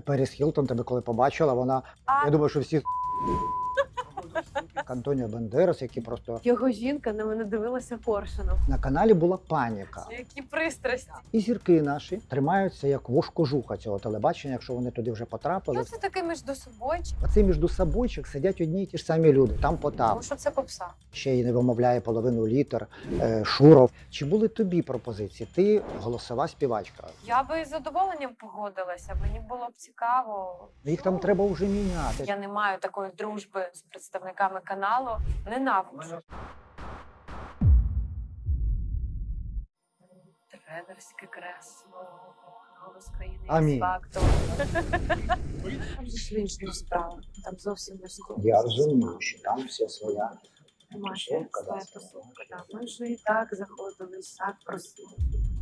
Періс Хілтон тебе коли побачила, вона. А. Я думаю, що всі. Антоніо Бандерас, які просто Його жінка на мене дивилася коршуном. на каналі була паніка. Які пристрасті. І зірки наші тримаються як вошкожуха цього телебачення, якщо вони туди вже потрапили. Що це таке між собою? Оце між собойчик сидять одні й ті ж самі люди. Там Потап, Тому що це попса. ще й не вимовляє половину літер, е, Шуров. Чи були тобі пропозиції? Ти голосова співачка. Я би з задоволенням погодилася. Мені було б цікаво. Їх там треба вже міняти. Я не маю такої дружби з представниками каналу. Ненавиджу. Тренерське кресло. Голос країни Амінь. фактор. Там же ж інша справа. Там зовсім не схоже. Я розумію, що там все своя. Тусовка, своя Ми ж і так заходили, і так просили.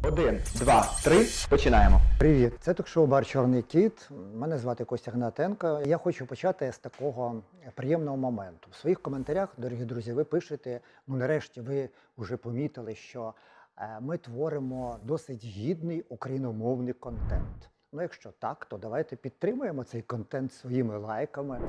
Один, два, три. Починаємо. Привіт, це ток-шоу Бар Чорний кіт. Мене звати Костя Гнатенко. Я хочу почати з такого приємного моменту. В своїх коментарях, дорогі друзі, ви пишете. Ну, нарешті, ви вже помітили, що е, ми творимо досить гідний україномовний контент. Ну, якщо так, то давайте підтримуємо цей контент своїми лайками,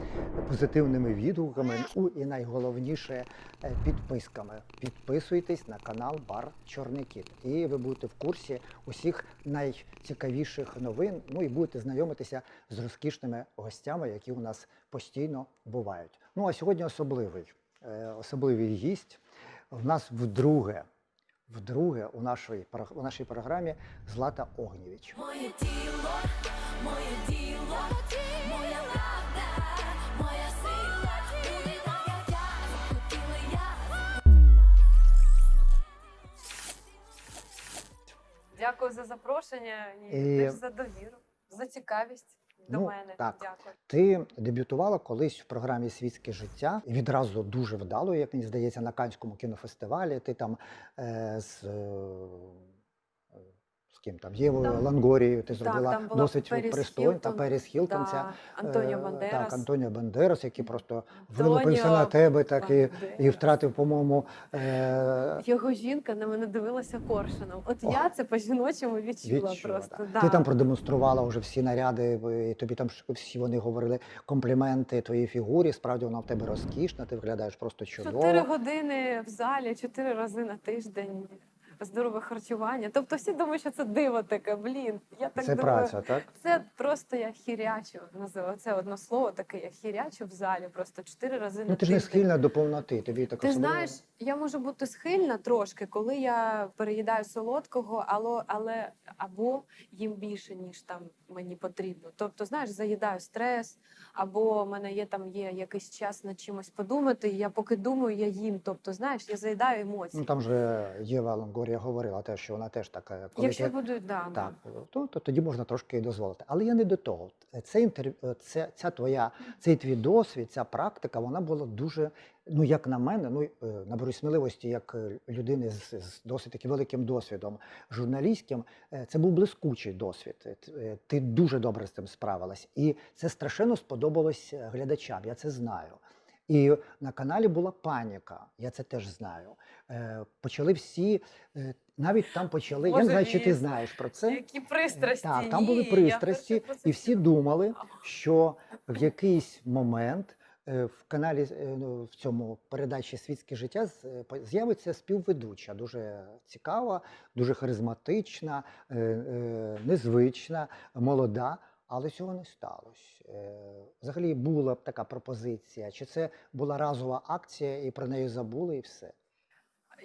позитивними відгуками. Ну і найголовніше е, підписками. Підписуйтесь на канал Бар Чорний Кіт, і ви будете в курсі усіх найцікавіших новин. Ну і будете знайомитися з розкішними гостями, які у нас постійно бувають. Ну а сьогодні особливий, е, особливий гість. В нас вдруге, вдруге у нашій, про- у нашій програмі Злата Огнєвіч. Моє тіло, моє діло, моя правда, моя сила, буде так, як я захотіла я. Дякую за запрошення і, І- теж за довіру, за цікавість до Ну, мене. так. Дякую. Ти дебютувала колись в програмі Світське життя і відразу дуже вдало, як мені здається, на Канському кінофестивалі. Ти там е, з, е, ким там Євою Лангорією ти Так, зробила там досить пристойно. Та Періс Хілтон, да, ця, Антоніо Бандерас. Так, Антоніо Бандерас, який просто Антоніо вилупився на тебе так і, і втратив, по-моєму, е, Його жінка на мене дивилася коршуном. От я це по-жіночому відчула, відчула, просто. так. Да. Ти там продемонструвала вже всі наряди, і тобі там всі вони говорили компліменти твоїй фігурі. Справді вона в тебе розкішна, ти виглядаєш просто чудово. Чотири години в залі, чотири рази на тиждень. Здорове харчування. Тобто всі думають, що це диво таке. Блін, я так Це думаю. праця, так? Це просто я хірячу. Називаю це одно слово таке. Я хірячу в залі просто чотири рази на Ну ти ж не тиждень. схильна до повноти. Тобі так Ти особливо- знаєш, я можу бути схильна трошки, коли я переїдаю солодкого, але, але або їм більше, ніж там мені потрібно. Тобто, знаєш, заїдаю стрес, або в мене є там є якийсь час над чимось подумати. І я поки думаю, я їм. Тобто, знаєш, я заїдаю емоції. Ну там же Єва Лонгорія говорила те, що вона теж така. Коли Якщо ти... буду, да, да. Так, то, то тоді можна трошки дозволити. Але я не до того. Це інтерв'ю, це, ця твоя, цей твій досвід, ця практика, вона була дуже, ну як на мене, ну е, наберу сміливості як е, людини з, з досить таки великим досвідом журналістським. е, Це був блискучий досвід. Ти дуже добре з цим справилась. І це страшенно сподобалось глядачам. Я це знаю. І на каналі була паніка, я це теж знаю. Е, почали всі, е, навіть там почали. я не знаю, чи ти знаєш про це. Які пристрасті. Так, там були пристрасті, і всі думали, що в якийсь момент в каналі е, ну, в цьому передачі Світське життя е, з'явиться співведуча, дуже цікава, дуже харизматична, е, е, незвична, молода. Але цього не сталося. Е, Взагалі була б така пропозиція. Чи це була разова акція, і про неї забули, і все?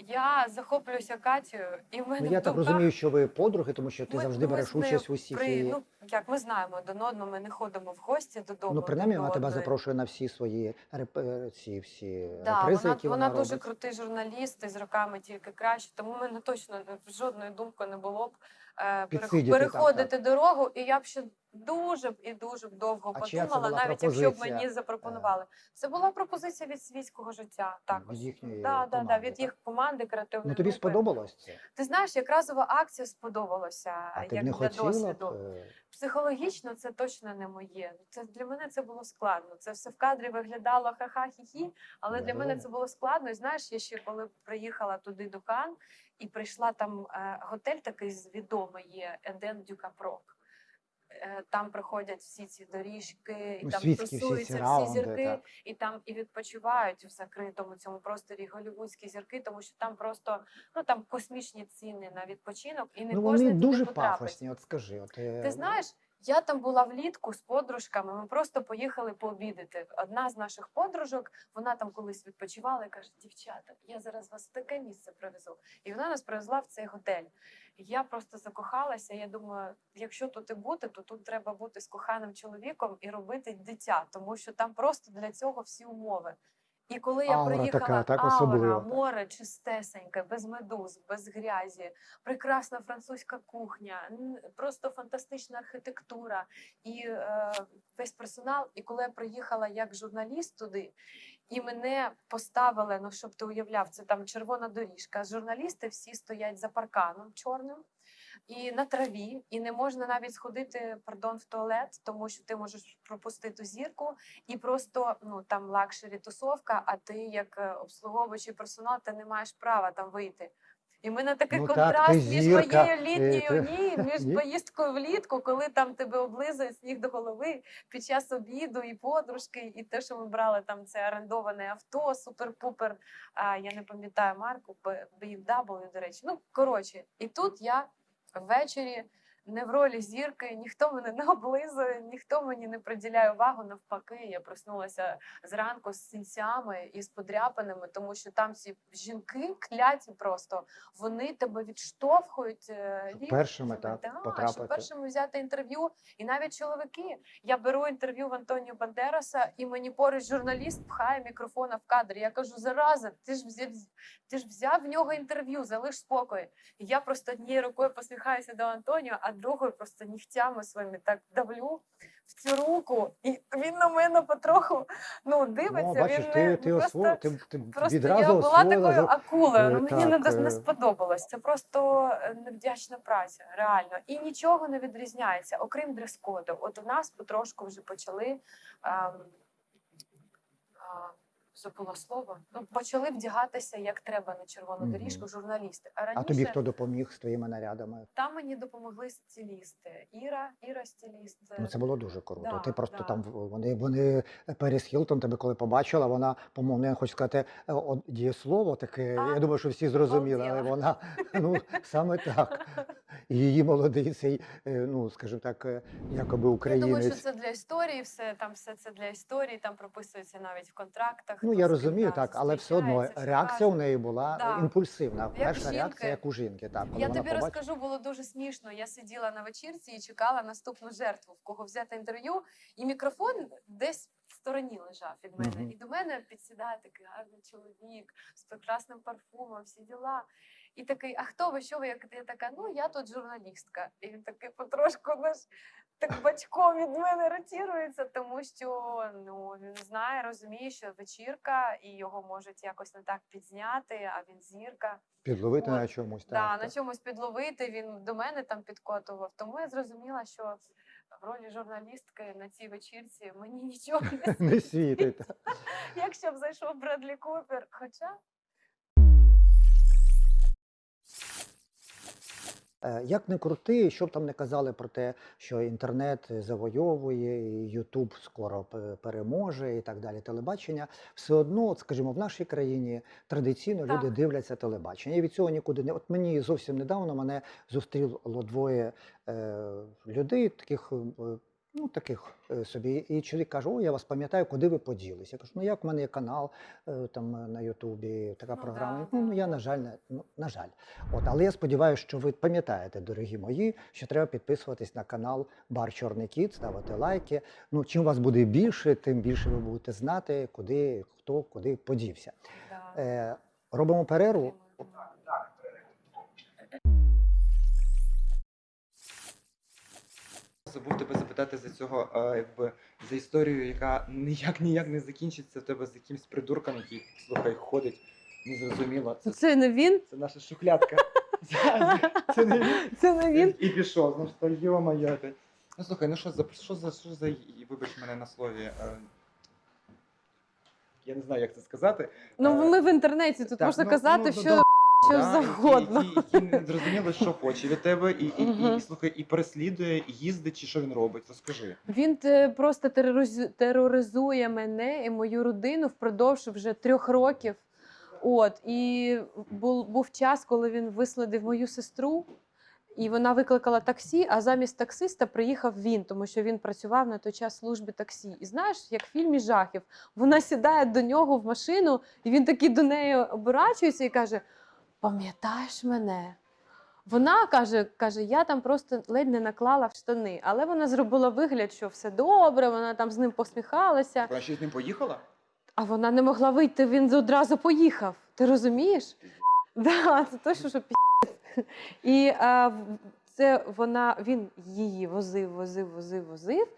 Я захоплююся Катєю, і в мене Ну, я в так думках розумію, що ви подруги, тому що ти Ми- завжди береш участь в усіх. при, і- ну як ми знаємо один одного, ми не ходимо в гості додому. Ну, принаймні, вона тебе запрошує на всі свої реп... е, ці всі Да, репризи, вона, які вона вона, дуже робить. крутий журналіст і з роками тільки краще. Тому в мене точно не- жодної думки не було б е, переходити так, так. дорогу. І я б ще дуже б і дуже б довго А подумала, навіть якщо б мені запропонували. Це була пропозиція від світського життя. Також від їхньої да, да, да, від так? їх команди креативної Ну тобі групи. сподобалось це? Ти знаєш, як разова акція сподобалася А ти як не для хотіла досвіду. б? е, Психологічно це точно не моє. Це для мене це було складно. Це все в кадрі виглядало ха-ха-хі-хі, але для мене Ну. це було складно. І знаєш, я ще коли приїхала туди до Кан і прийшла там е, готель такий відомий є Еден Дюкапрок. Е, там проходять всі ці доріжки, і Ну, там світські всі тусуються всі, раунди, зірки, так. і там і відпочивають в закритому цьому просторі голівудські зірки, тому що там просто ну там космічні ціни на відпочинок, і не Ну кожен вони дуже потрапить. пафосні, от скажи. От, е, Ти знаєш, я там була влітку з подружками. Ми просто поїхали пообідати. Одна з наших подружок, вона там колись відпочивала і каже: дівчата, я зараз вас в таке місце привезу. І вона нас привезла в цей готель. Я просто закохалася. Я думаю, якщо тут і бути, то тут треба бути з коханим чоловіком і робити дитя, тому що там просто для цього всі умови. І коли я Аура приїхала, така, так, аура, море чистесеньке, без медуз, без грязі, прекрасна французька кухня, просто фантастична архітектура і е, весь персонал. І коли я приїхала як журналіст туди, і мене поставили, ну щоб ти уявляв, це там червона доріжка. Журналісти всі стоять за парканом чорним. І на траві, і не можна навіть сходити, пардон, в туалет, тому що ти можеш пропустити зірку, і просто ну там luxury тусовка, а ти як е, обслуговуючий персонал, ти не маєш права там вийти. І ми на такий Ну контраст так, між зірка, моєю літньою ти- ні, між Ні? поїздкою влітку, коли там тебе облизують з ніг до голови під час обіду, і подружки, і те, що ми брали там це орендоване авто, супер-пупер. А я не пам'ятаю марку, BMW, до речі. Ну коротше, і тут я ввечері не в ролі зірки, ніхто мене не облизує, ніхто мені не приділяє увагу. Навпаки, я проснулася зранку з синцями і з подряпинами, тому що там ці жінки кляті просто вони тебе відштовхують. е, Щоб першими, так, да, потрапити. щоб першими взяти інтерв'ю. І навіть чоловіки. Я беру інтерв'ю в Антоніо Бандераса, і мені поруч журналіст пхає мікрофона в кадр. Я кажу: зараза, ти ж взяв, ти ж взяв в нього інтерв'ю, залиш спокій. І я просто однією рукою посміхаюся до Антоніо, а другою просто нігтями своїми так давлю в цю руку, і він на мене потроху ну дивиться. Ну, бачиш, він ти, не- ти, просто, осво... ти, ти просто відразу я була освоїла такою акулою. Ну Е, мені не, так, не е. сподобалось. Це просто е, невдячна праця, реально. І нічого не відрізняється, окрім дрес-коду. От у нас потрошку вже почали. ем, Забула слово. Ну, почали вдягатися як треба на червону Мгм. доріжку журналісти. А раніше А тобі хто допоміг з твоїми нарядами? там мені допомогли стилісти. Іра, Іра стиліст. Ну це було дуже круто. да, ти просто да. там вони вони Періс Хілтон тебе коли побачила, вона, по-моєму, я хочу сказати е, дієслово таке. А, я думаю, що всі зрозуміли, але вона ну саме так. Її молодий цей, е, ну скажімо так, е, якоби Я думаю, що це для історії, все там все це для історії, там прописується навіть в контрактах. Ну я розумію, так, але все одно реакція у неї була Да. імпульсивна. Перша жінки. реакція, як у жінки. Так, коли Я тобі побачила. розкажу, було дуже смішно. Я сиділа на вечірці і чекала наступну жертву, в кого взяти інтерв'ю, і мікрофон десь в стороні лежав від мене. Мгм. І до мене підсідає такий гарний чоловік з прекрасним парфумом, всі діла. І такий, а хто ви? Що ви? Як я така, ну я тут журналістка. І він такий потрошку наш так бачком від мене ротірується, тому що ну він знає, розуміє, що вечірка, і його можуть якось не так підзняти, а він зірка. Підловити От, на чомусь. Так, Да, так. на чомусь підловити він до мене там підкотував. Тому я зрозуміла, що в ролі журналістки на цій вечірці мені нічого не Не світить. якщо б зайшов Бредлі Купер. Хоча Як не крути, що б там не казали про те, що інтернет завойовує, Ютуб скоро переможе і так далі. Телебачення, все одно, от, скажімо, в нашій країні традиційно Так. люди дивляться телебачення. І від цього нікуди не. От мені зовсім недавно мене зустріло двоє е, людей, таких. Ну, таких е, собі. І чоловік каже: О, я вас пам'ятаю, куди ви поділись. Я кажу, ну як в мене є канал е, там е, на Ютубі, така Ну, програма. да, ну, я, на жаль, не, ну, на жаль. От, але я сподіваюся, що ви пам'ятаєте, дорогі мої, що треба підписуватись на канал Бар Чорний Кіт, ставити лайки. Ну, чим вас буде більше, тим більше ви будете знати, куди хто куди подівся. да, Е, робимо перерву. підтримую. Забув тебе запитати за цього, е, якби за історію, яка ніяк ніяк не закінчиться в тебе з якимсь придурком, який слухай, ходить незрозуміло. Це, Це не він, це наша шухлядка. Це не він. це не він. І пішов. Ну що, йо-моє. Ну слухай, ну що за що за що за вибач мене на слові. е, Я не знаю, як це сказати. Ну Е, ми в інтернеті тут можна ну, казати, ну, що що да, завгодно. Який, який, який не зрозуміло, що хоче від тебе, і, і, і, і, слухай, і переслідує, і їздить, чи що він робить. Розкажи. Він просто тероризує мене і мою родину впродовж вже трьох років. От і був, був час, коли він вислідив мою сестру, і вона викликала таксі. А замість таксиста приїхав він, тому що він працював на той час в службі таксі. І знаєш, як в фільмі жахів, вона сідає до нього в машину, і він такий до неї оборачується і каже: Пам'ятаєш мене? Вона каже, каже, я там просто ледь не наклала в штани, але вона зробила вигляд, що все добре, вона там з ним посміхалася, Вона ще з ним поїхала? а вона не могла вийти, він одразу поїхав. Ти розумієш? Да, це точно, що пі***ць. І а, це вона, він її возив, возив, возив, возив.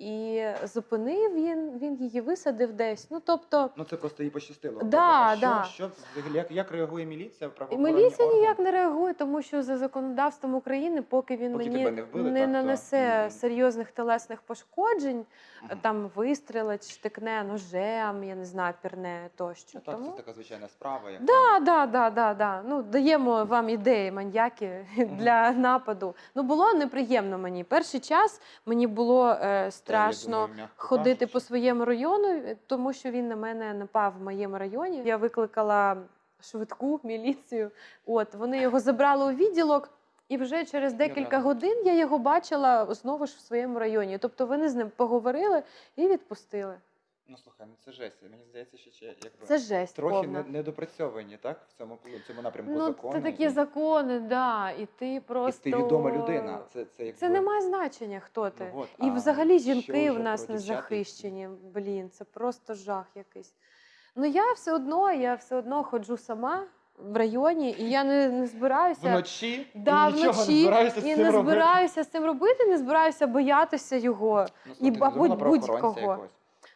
І зупинив він, він її висадив десь. Ну тобто, Ну це просто їй пощастило. Да, що, да. що взагалі, як, як реагує міліція? міліція органи? ніяк не реагує, тому що за законодавством України, поки він Поки мені не вбили, не так, нанесе Мгм. серйозних телесних пошкоджень, Мгм. там вистрелить, штикне ножем, я не знаю, пірне тощо. Ну, так, тому... це така звичайна справа. Як Да, да, да, да, да. Ну, даємо вам ідеї, маньяки для нападу. Ну, було неприємно мені. Перший час мені було е, страшно ходити по своєму району, тому що він на мене напав в моєму районі. Я викликала швидку міліцію. От вони його забрали у відділок. І вже через декілька годин я його бачила знову ж в своєму районі. Тобто вони з ним поговорили і відпустили. Ну слухай, ну це жесть. Мені здається, що ще якби Це жесть. трохи повна. не, недопрацьовані, так? В цьому в цьому напрямку Ну, закону. це такі і, закони, да, і ти просто І ти відома людина. Це, це, якби, Це не має значення, хто ти. Ну, от, і а взагалі що жінки вже в нас про не дівчат, які- захищені. Блін, це просто жах якийсь. Ну я все одно, я все одно ходжу сама в районі, і я не, не збираюся. Вночі Да, і нічого вночі, не збираюся з і цим не робити. збираюся з цим робити, не збираюся боятися його. Ну, і, слухай, ти мабуть, думала про охоронця будь-кого. якогось?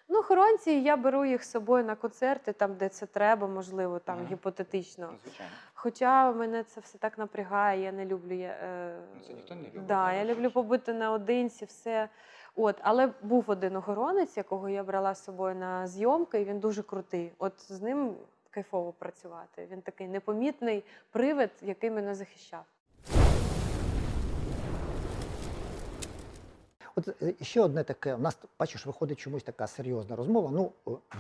Ну, охоронці, я беру їх з собою на концерти, там, де це треба, можливо, там Мгм. гіпотетично. Ну, звичайно. Хоча мене це все так напрягає, я не люблю. Я, е, Ну, це ніхто не любить, Да, я я люблю побути наодинці, все. От, але був один охоронець, якого я брала з собою на зйомки, і він дуже крутий. От з ним кайфово працювати. Він такий непомітний привид, який мене захищав. От е, ще одне таке, у нас бачиш, виходить чомусь така серйозна розмова. Ну,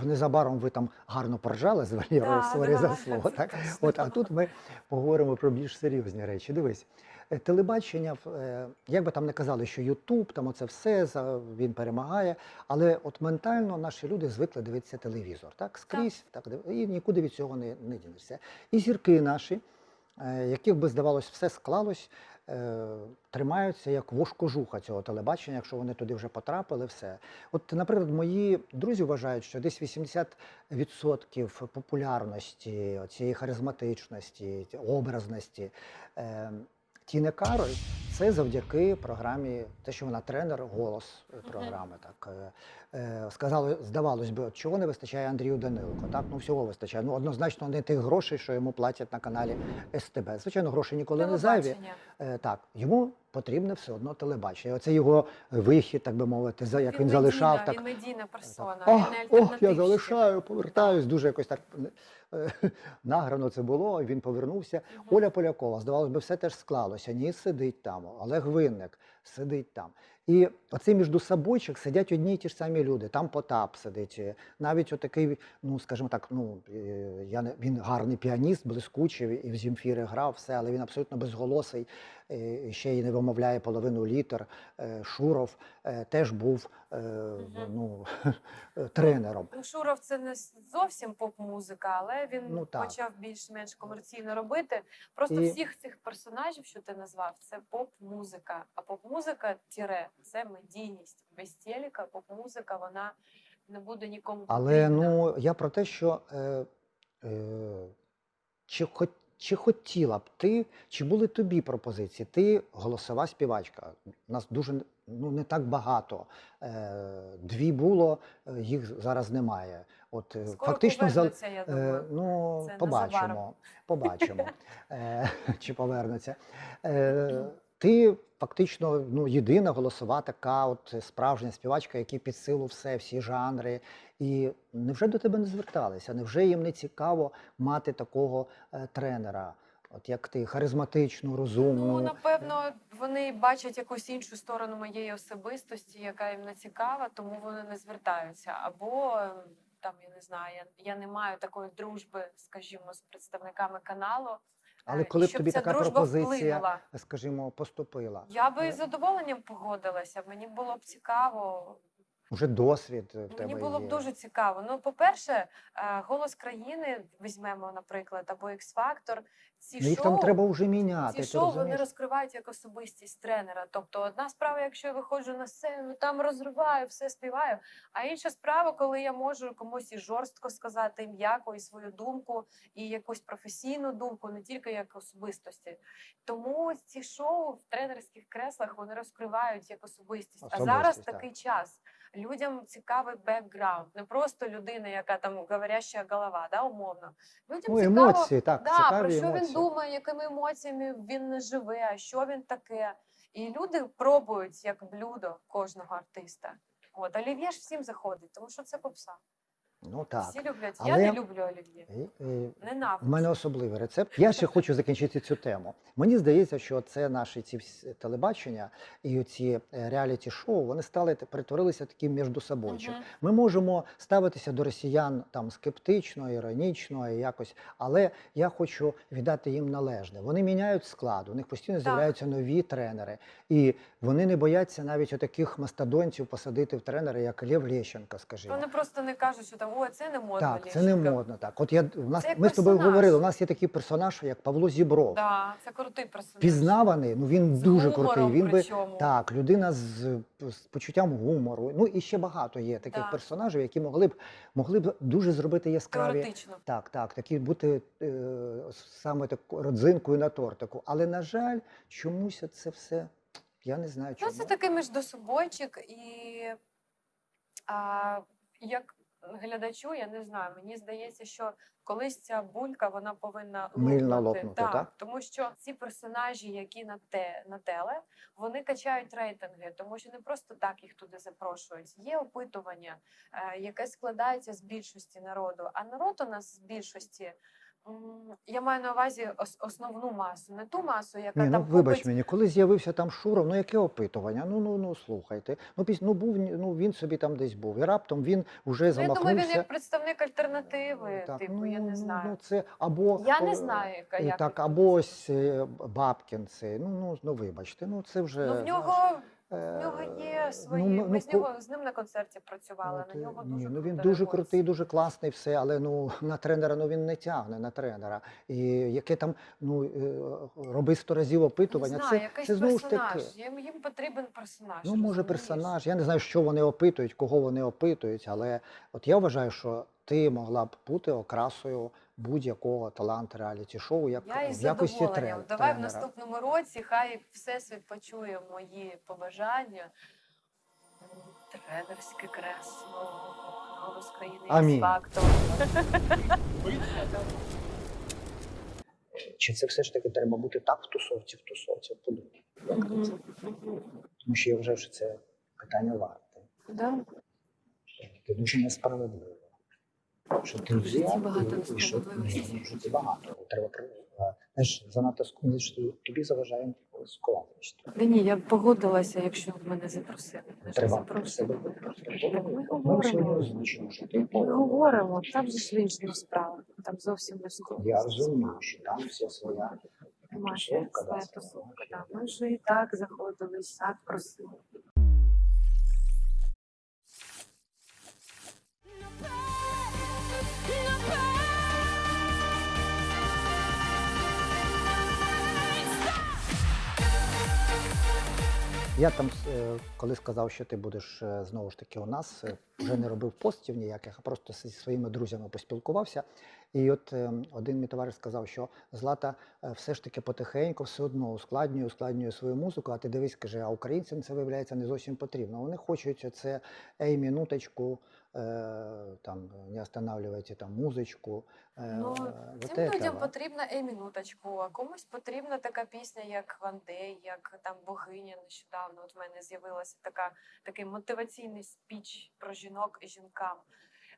незабаром ви там гарно поржали з Да, sorry за слово. Так? От, а тут ми поговоримо про більш серйозні речі. Дивись, е, телебачення, е, як би там не казали, що Ютуб, там оце все, за- він перемагає. Але от ментально наші люди звикли дивитися телевізор, так? Скрізь, так, див- і нікуди від цього не, не дінешся. І зірки наші, е, яких би здавалось, все склалось, е, тримаються як вошкожуха цього телебачення, якщо вони туди вже потрапили, все. От, наприклад, мої друзі вважають, що десь 80% популярності, цієї харизматичності, образності. Е, Тіни Кароль це завдяки програмі, те, що вона тренер, голос програми. Так е, е, сказали, здавалось би, от чого не вистачає Андрію Данилко. Так, ну всього вистачає. Ну однозначно не тих грошей, що йому платять на каналі СТБ. Звичайно, гроші ніколи не зайві. Е, Так, йому потрібне все одно телебачення. Оце його вихід, так би мовити, за як він, медійна, залишав так. Він медійна персона. Він ох, я залишаю, повертаюсь. Дуже якось так награно це було. Він повернувся. Мгм. Оля Полякова, здавалось би, все теж склалося. Ні, сидить там. Олег Винник сидить там. І оцей між собойчик сидять одні й ті ж самі люди. Там Потап сидить. е, Навіть отакий, ну скажімо так, ну е, я не він гарний піаніст, блискучий, і в Земфіри грав все, але він абсолютно безголосий. Е, Ще й не вимовляє половину літер. Е, Шуров е, теж був ну, тренером. Ну, Шуров це не зовсім поп-музика, але він Ну, почав більш-менш комерційно робити. Просто І- всіх цих персонажів, що ти назвав, це поп-музика. А поп-музика тире це медійність. Без телека поп-музика вона не буде нікому Але потрібна. ну я про те, що е, е, чи, хо, чи хотіла б ти, чи були тобі пропозиції? Ти голосова співачка. Нас дуже ну не так багато. Е, дві було, е, їх зараз немає. От е, Скоро фактично за- я Е, думаю. ну, Це побачимо. Побачимо, е, чи повернеться. Е, ти фактично ну, єдина голосова така, от справжня співачка, які під силу все, всі жанри. І невже до тебе не зверталися? Невже їм не цікаво мати такого е, тренера? От як ти харизматичну, розумну. Ну, напевно, вони бачать якусь іншу сторону моєї особистості, яка їм не цікава, тому вони не звертаються. Або ем, там я не знаю, я, я не маю такої дружби, скажімо, з представниками каналу. Але е, коли б тобі така пропозиція, вплинула. скажімо, поступила, Я би Е, з задоволенням погодилася. Мені було б цікаво. Вже досвід в тебе Мені було б є. дуже цікаво. Ну, по-перше, е, голос країни візьмемо, наприклад, або X-Factor. Ці Ну, їх шоу, там треба вже міняти. ці шоу вони розкривають як особистість тренера. Тобто, одна справа, якщо я виходжу на сцену, там розриваю, все співаю. А інша справа, коли я можу комусь і жорстко сказати, і м'яко, і свою думку, і якусь професійну думку, не тільки як особистості. Тому ці шоу в тренерських креслах вони розкривають як особистість. А зараз так. такий час. Людям цікавий бекграунд, не просто людина, яка там говоряща голова, да, умовно. Людям Ну, цікаво, емоції, так, да, цікаві про що емоції. він думає, якими емоціями він живе, що він таке. І люди пробують як блюдо кожного артиста. От олів'є ж всім заходить, тому що це попса. Ну так. Всі люблять. Але- Я не люблю олів'є. І- і У мене особливий рецепт. Я ще хочу закінчити цю тему. Мені здається, що це наші ці всі телебачення і ці реаліті шоу вони стали перетворилися таким між собойчим. Мгм. Ми можемо ставитися до росіян там скептично, іронічно і якось, але я хочу віддати їм належне. Вони міняють склад, у них постійно з'являються нові тренери, і вони не бояться навіть отаких мастодонців посадити в тренери, як Лев Лещенко, скажімо. Вони просто не кажуть, що там о, це не модно. Так, це не Лещенко». модно. Так, от я у нас ми з тобою говорили. У нас є такий персонаж, як Павло Зібров. Да, це крутий персонаж. Пізнаваний, ну він З дуже гумором крутий. Він би так, людина з, з почуттям гумору. Ну і ще багато є таких Да. персонажів, які могли б могли б дуже зробити яскраві. Теоретично. Так, так, такі бути е, саме такою родзинкою на тортику. Але на жаль, чомусь це все. Я не знаю, Ну, чому. це такий між міждособойчик, і а, як глядачу, я не знаю, мені здається, що колись ця булька вона повинна Мильно лопнути. так, так? Тому що ці персонажі, які на те на теле, вони качають рейтинги, тому що не просто так їх туди запрошують. Є опитування, е, яке складається з більшості народу. А народ у нас з більшості. Я маю на увазі ос- основну масу, не ту масу, яка Ні, ну там вибач купить мені, коли з'явився там Шуров, ну яке опитування? Ну ну ну слухайте. Ну піс, ну був ну він собі там десь був. І раптом він уже Ну, я думаю, він як представник альтернативи, Так, типу, я не ну, знаю. Ну, це або я е, не знаю, яка і як так, або ось е, Бабкін цей. Ну ну ну вибачте, ну це вже Ну, в нього, е, в нього є свої. ну, ми, ну, з нього з ним на концерті працювали. От, на е, нього ні, дуже ну він дуже крутий, дуже класний, все, але ну на тренера ну він не тягне на тренера. І яке там ну е, роби сто разів опитування. не знаю, це якийсь це знову ж таки. Їм, їм потрібен персонаж. Ну, може, персонаж. Я не знаю, що вони опитують, кого вони опитують, але от я вважаю, що ти могла б бути окрасою будь-якого талант реаліті шоу, як Я із в якості задоволенням. трен- Давай в наступному році, хай всесвіт почує мої побажання. Тренерське кресло. Голос країни Амінь. фактор. Чи це все ж таки треба бути так в тусовці, в тусовці? Подумай. Як? Тому що я вважаю, що це питання варте. Да. Це дуже несправедливо. Що ти взяв і- що- житті багато. Треба знаєш, занадто ск- що тобі заважає скованість. Да ні, я б погодилася, якщо б мене запросили. Треба запросили. себе ми говоримо. ти Ми говоримо, там же ж інша справа. Там зовсім не складно. Я розумію, що там вся своя Маша, своя. тусовка. да. Ми вже і так заходили, і так просили. Я там, е, коли сказав, що ти будеш е, знову ж таки у нас, е, вже не робив постів ніяких, а просто зі своїми друзями поспілкувався. І от один мій товариш сказав, що Злата все ж таки потихеньку все одно ускладнює, ускладнює свою музику, а ти дивись, каже, а українцям це виявляється не зовсім потрібно. Вони хочуть це ей, минуточку, е, там не останавливайте там музичку. е, Ну, вот Цим людям потрібна і минуточку, а комусь потрібна така пісня, як Вандей, як там богиня нещодавно. От в мене з'явилася така такий мотиваційний спіч про жінок і жінкам.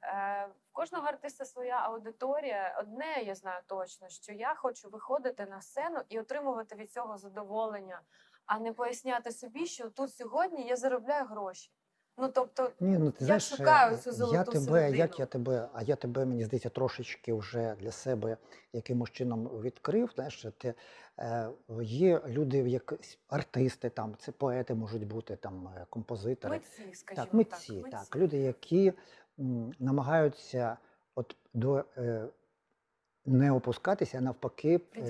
Е, в кожного артиста своя аудиторія. Одне я знаю точно, що я хочу виходити на сцену і отримувати від цього задоволення, а не поясняти собі, що тут сьогодні я заробляю гроші. Ну тобто, Ні, ну ти Я знаєш, шукаю е, цю я тебе, середину. як я тебе, а я тебе, мені здається, трошечки вже для себе якимось чином відкрив. Знаєш, ти, е, є люди, як артисти, там це поети можуть бути, там е, композитори. митці, скажімо Так, митці, так. так, люди, які м, намагаються от до е, не опускатися, а навпаки, е, під-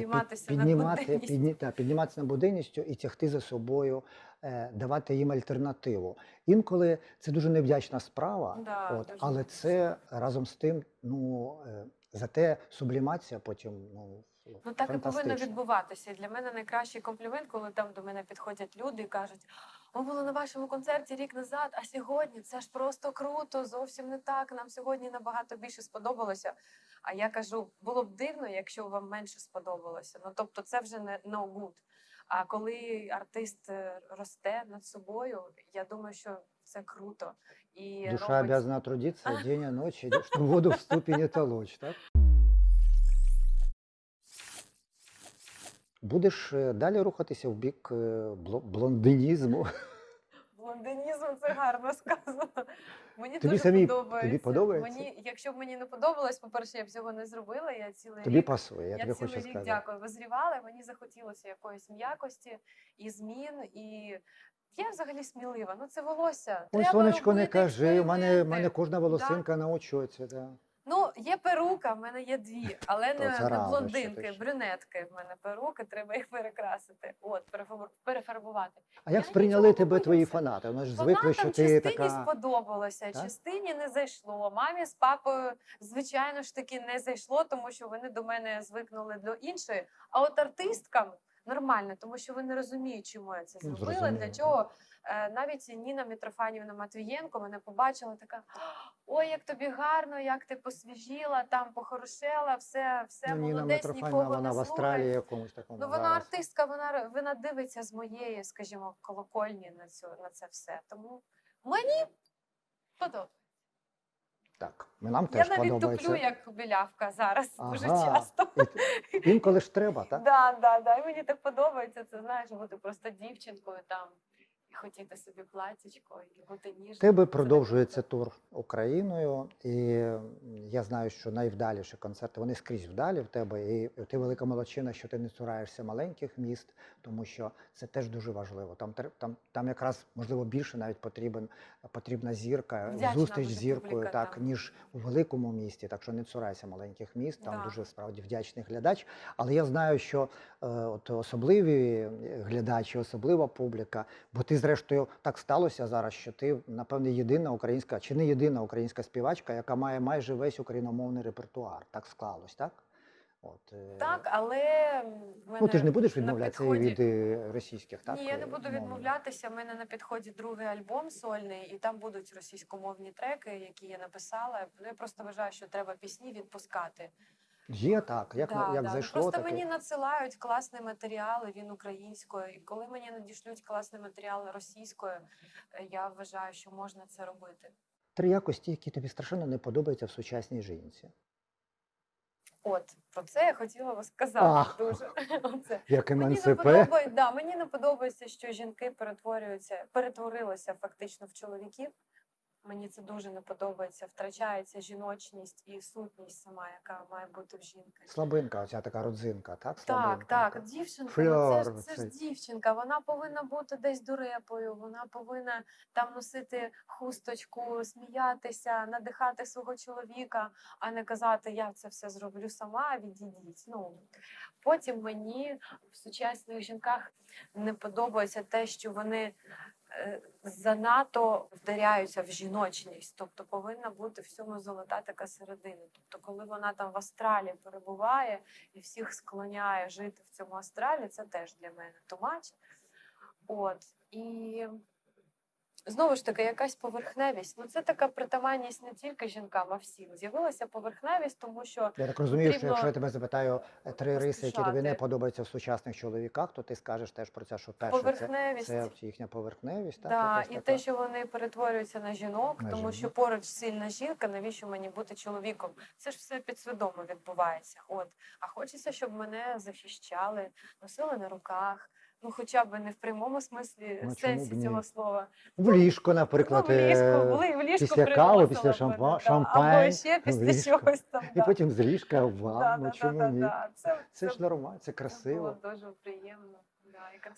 піднімати, буденністю. підні, та, підніматися над буденністю і тягти за собою, е, давати їм альтернативу. Інколи це дуже невдячна справа, Да, от, дуже але невдячна. це разом з тим, ну е, зате сублімація потім ну, Ну так і повинно відбуватися. Для мене найкращий комплімент, коли там до мене підходять люди і кажуть: ми були на вашому концерті рік назад, а сьогодні це ж просто круто, зовсім не так. Нам сьогодні набагато більше сподобалося. А я кажу, було б дивно, якщо вам менше сподобалося. Ну тобто, це вже не no good. А коли артист е, росте над собою, я думаю, що це круто. І Душа робить- обязана трудиться день ночь, и что воду в ступе не толочь, так? Будеш е, далі рухатися в бік е, блондинізму. Це гарно сказано. Мені Тобі дуже самі- подобається. тобі подобається? Мені, якщо б мені не подобалось, по-перше, я б цього не зробила. Я цілий Тобі рік, пасує, я, я тобі цілий хочу рік сказати. дякую. Визрівала, мені захотілося якоїсь м'якості і змін. І я взагалі смілива. Ну це волосся. Ой, сонечко, не кажи, У мене, мене кожна волосинка на очоці. Да. Ну, є перука, в мене є дві, але То не, це не рано, блондинки, ще. брюнетки. В мене перуки, треба їх перекрасити. От, перефарбу- перефарбувати. А як Я сприйняли нічого не тебе твої боюся. фанати? Вони ж звикли, Фанатам що ти частині така. сподобалося, Так? частині не зайшло. Мамі з папою, звичайно ж таки, не зайшло, тому що вони до мене звикнули до іншої. А от артисткам нормально, тому що вони розуміють, чому я це Ну, зробила. зрозуміло, Для так. чого Е, навіть Ніна Митрофанівна Матвієнко мене побачила, така: ой, як тобі гарно, як ти посвіжіла, там похорошела, все, все Ну, молодець, нікого вона не в Австралії якомусь такому. Ну, вона зараз. артистка, вона, вона дивиться з моєї, скажімо, колокольні на цю на це все. Тому мені подобається. Так, нам Я теж навіть подобається. туплю як білявка зараз дуже часто. І Інколи ж треба, так? Да, да, да. І мені так подобається. Це знаєш, бути просто дівчинкою там хотіти собі платічко, і бути. В тебе продовжується тур Україною, і я знаю, що найвдаліші концерти вони скрізь вдалі в тебе. І ти велика молодчина, що ти не цураєшся маленьких міст, тому що це теж дуже важливо. Там там, там якраз можливо більше навіть потрібен потрібна зірка, Вдячна зустріч з зіркою, публіка так там. ніж у великому місті. Так що не цурайся маленьких міст. Там Да. дуже справді вдячний глядач. Але я знаю, що е, от особливі глядачі, особлива публіка, бо ти, зрештою, так сталося зараз, що ти, напевне, єдина українська чи не єдина українська співачка, яка має майже весь україномовний репертуар. Так склалось, так? От, е, Так, але мене Ну, ти ж не будеш відмовлятися підході- від е, російських, так? Ні, я не е, буду мовних? відмовлятися. У мене на підході другий альбом сольний, і там будуть російськомовні треки, які я написала. Ну, я просто вважаю, що треба пісні відпускати. Є так, як, Да, як да. Ну, зайшло, Просто так і- мені надсилають класний матеріал, він українською. І коли мені надішлють класний матеріал російською, е, я вважаю, що можна це робити. три якості, які тобі страшенно не подобаються в сучасній жінці. От про це я хотіла би сказати Ах. дуже. Оце. Як Мені не подобається, да, мені не подобається, що жінки перетворюються, перетворилися фактично в чоловіків. Мені це дуже не подобається. Втрачається жіночність і сутність сама, яка має бути в жінки. Слабинка, оця така родзинка, так? Так, Слабинка так, така. дівчинка, Фльор ну це, ж, це ж дівчинка. Вона повинна бути десь дурепою, вона повинна там носити хусточку, сміятися, надихати свого чоловіка, а не казати, я це все зроблю сама, відійдіть. Ну потім мені в сучасних жінках не подобається те, що вони. Е, Занадто вдаряються в жіночність, тобто повинна бути всьому золота така середина. Тобто, коли вона там в астралі перебуває, і всіх склоняє жити в цьому астралі, це теж для мене тумач. От і знову ж таки якась поверхневість. Ну це така притаманність не тільки жінкам, а всім. З'явилася поверхневість, тому що Я так розумію, що якщо я тебе запитаю е, три риси, які тобі не подобаються в сучасних чоловіках, то ти скажеш теж про це, що перше поверхневість. це їхня поверхневість. Так, Да, і така. те, що вони перетворюються на жінок, На тому жінок. що поруч сильна жінка, навіщо мені бути чоловіком? Це ж все підсвідомо відбувається. От, а хочеться, щоб мене захищали, носили на руках. Ну, хоча б не в прямому смислі Ну, сенсі цього слова. в ліжко, наприклад, ну, в ліжку, е, були в ліжко після кави, після б, шампа- да, Або ще після чогось там. і да. потім з ліжка в ванну. да, Чому да, ні? да. Це, Це ж нормально, це красиво. Було дуже приємно.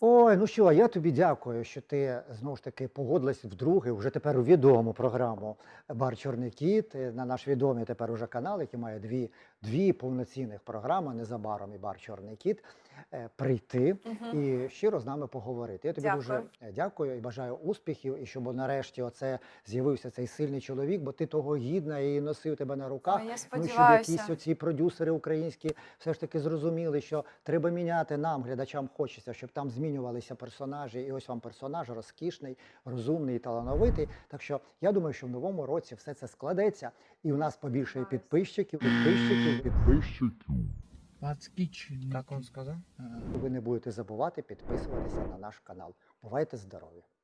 Ой, ну що, я тобі дякую, що ти знову ж таки погодилась вдруге, вже тепер у відому програму Бар Чорний Кіт е, на наш відомий тепер уже канал, який має дві, дві повноцінних програми незабаром і Бар Чорний Кіт. е, Прийти Мгм. і щиро з нами поговорити. Я тобі дуже Дякую. е, дякую і бажаю успіхів, і щоб нарешті оце з'явився цей сильний чоловік, бо ти того гідна і носив тебе на руках. Ой, я Ну, щоб якісь оці продюсери українські все ж таки зрозуміли, що треба міняти нам, глядачам хочеться, щоб там змінювалися персонажі. І ось вам персонаж розкішний, розумний і талановитий. Так що я думаю, що в новому році все це складеться, і у нас побільше підписчиків, підписчиків, підписчиків. Так он сказав? Ви не будете забувати підписуватися на наш канал. Бувайте здорові!